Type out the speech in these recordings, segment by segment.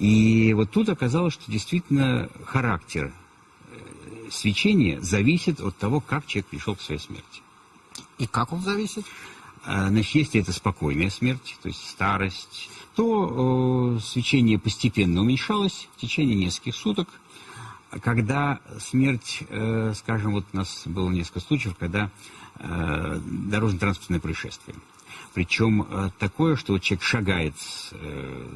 И вот тут оказалось, что действительно характер э, свечения зависит от того, как человек пришел к своей смерти. И как он зависит? А, значит, если это спокойная смерть, то есть старость, то э, свечение постепенно уменьшалось в течение нескольких суток. Когда смерть, э, скажем, вот у нас было несколько случаев, когда э, дорожно-транспортное происшествие. Причем э, такое, что вот человек шагает с, э,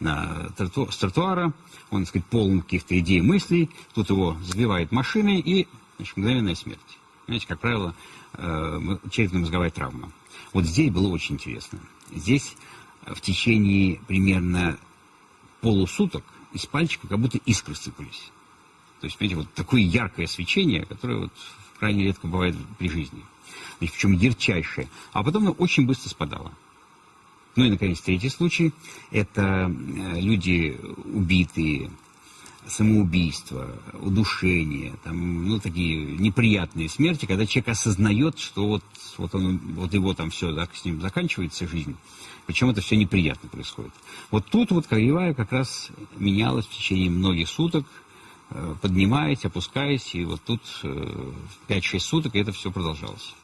на троту, с тротуара, он, так сказать, полон каких-то идей, мыслей, тут его сбивает машиной и значит, мгновенная смерть. Знаете, как правило, э, черепно-мозговая травма. Вот здесь было очень интересно. Здесь в течение примерно полусуток из пальчика как будто искры сыпались. То есть, понимаете, вот такое яркое свечение, которое вот крайне редко бывает при жизни. Значит, причем ярчайшее. А потом оно очень быстро спадало. Ну и, наконец, третий случай. Это э, люди убитые, самоубийство, удушение, там, ну, такие неприятные смерти, когда человек осознает, что вот, вот, он, вот его там все, да, с ним заканчивается жизнь, причем это все неприятно происходит. Вот тут вот кривая как раз менялась в течение многих суток, э, поднимаясь, опускаясь, и вот тут 5-6 э, суток это все продолжалось.